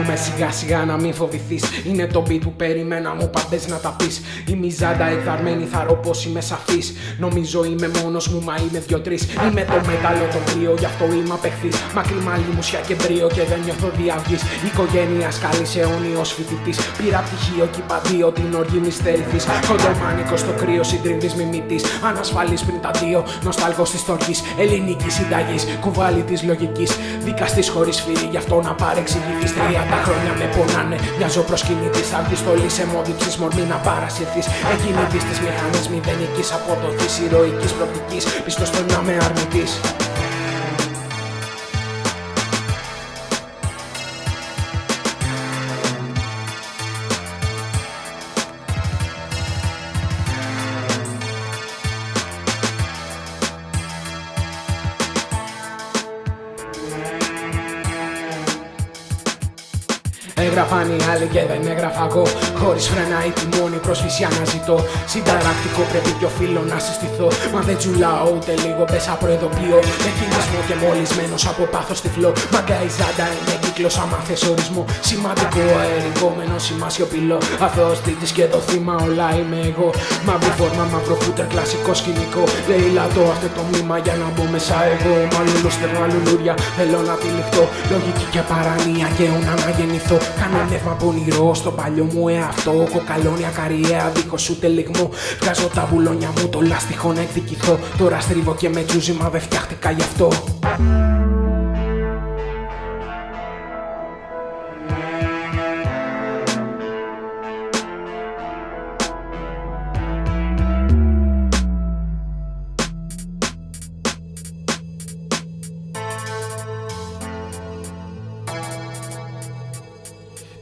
με σιγά σιγά να μην φοβηθείς. Είναι το beat που περιμένα μου πάντε να τα πεις. Η μιζάντα εκδαρμένη θα ρω πως είμαι σαφής. Νομίζω είμαι μόνος μου, μα είμαι δυο-τρεις. Είμαι το μέταλλο το κρύο, γι' αυτό είμαι απεχθής. Μακρύ μαλλί μουσια και μπρίο και δεν νιώθω διαυγή. Οικογένεια καλή αιώνιος φοιτητής. Πήρα πτυχίο και είπα δύο την οργή μη στερηθείς. Κοντομάνικος στο κρύο, συντριβής μιμητή. Ανασφαλής πριν τα δύο, νοστάλγο της τορκή. Ελληνική συνταγής, κουβάλι της λογικής. Δικαστής χωρίς φίλη, γι' αυτό να παρεξηγηθείς. Τριάντα χρόνια με πονάνε, μοιάζω προσκυνητής. Θα βγει στολή σε μόδιψη, μορμή να παρασυρθείς. Εκκινητή τη μηχανή μηδενικής αποδοχή, ηρωικής προοπτικής. Πιστός στο να με αρνητή. Έγραφαν οι άλλοι και δεν έγραφα εγώ. Χωρίς φρένα ή τιμόνι, πρόσφυση αναζητώ. Συνταρακτικό πρέπει πιο φίλο να συστηθώ. Μα δεν τσουλάω ούτε λίγο, πέσα προειδοποιώ. Με κινησμό και μολυσμένος από πάθος τυφλό. Μαγκά η ζάντα είναι κύκλος, άμα θες ορισμό. Σημαντικό αερικόμενο, σήμα σιωπηλό. Αθώος τρίτη και το θύμα, όλα είμαι εγώ. Μαύρη φόρμα, μαύρο φούτερ, κλασικό σκηνικό. Λέει λατό αυτό το μήμα για να μπω μέσα εγώ. Μάλλον στερνά λουλούρια, θέλω να τυλιχτώ. Λογική και παράνοια και να αναγεννηθώ. Κάνω νεύμα πονηρό στο παλιό μου εαυτό. Κοκαλώνια καριέρα δίχω ούτε λιγμό. Βγάζω τα βουλόνια μου, το λάστιχο να εκδικηθώ. Τώρα στρίβω και με τσούζι, μα δεν φτιάχτηκα γι' αυτό.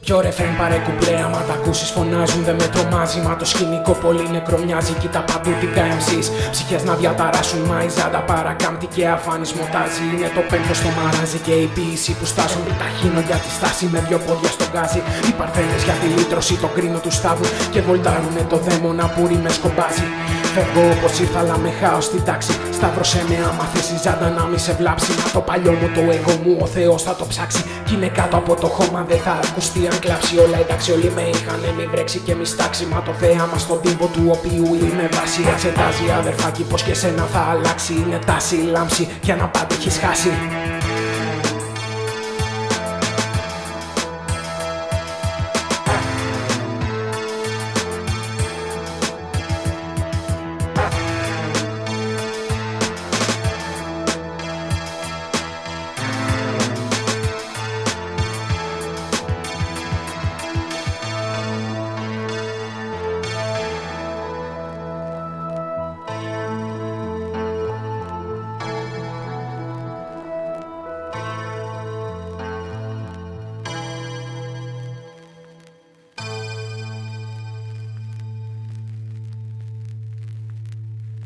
Πιο ρεφρέν παρέ κουμπλέ, άμα τα ακούσεις φωνάζουν δεν με τρομάζει. Μα το σκηνικό πολύ νεκρό μοιάζει, κοίτα παντού την MCs Ψυχές να διαταράσουν, μα η ζάντα παρακάμπτει και αφάνισμό τάζει Είναι το πέμπτο στο μαράζι και η ποιήση που στάζουν Ταχύνω για τη στάση με δυο πόδια στον γκάζι. Οι παρθένες για τη λύτρωση, το κρίνο τους στάβου Και βολτάρουνε το δαίμονα που με σκομπάζει Φεύγω όπως ήρθα, αλλά με χάω στην τάξη. Σταύρωσέ με άμα θες η ζάντα να μη σε βλάψει. Μα το παλιό μου το εγώ μου, ο Θεός θα το ψάξει. Κι είναι κάτω από το χώμα, δεν θα ακουστεί αν κλάψει. Όλα εντάξει, όλοι με είχανε, μη βρέξει και μη στάξει. Μα το θέαμα στον τύπο του οποίου είμαι βάση. Εξετάζει αδερφάκι πως και σένα θα αλλάξει. Είναι τάση, λάμψη, για να πάντα έχεις χάσει.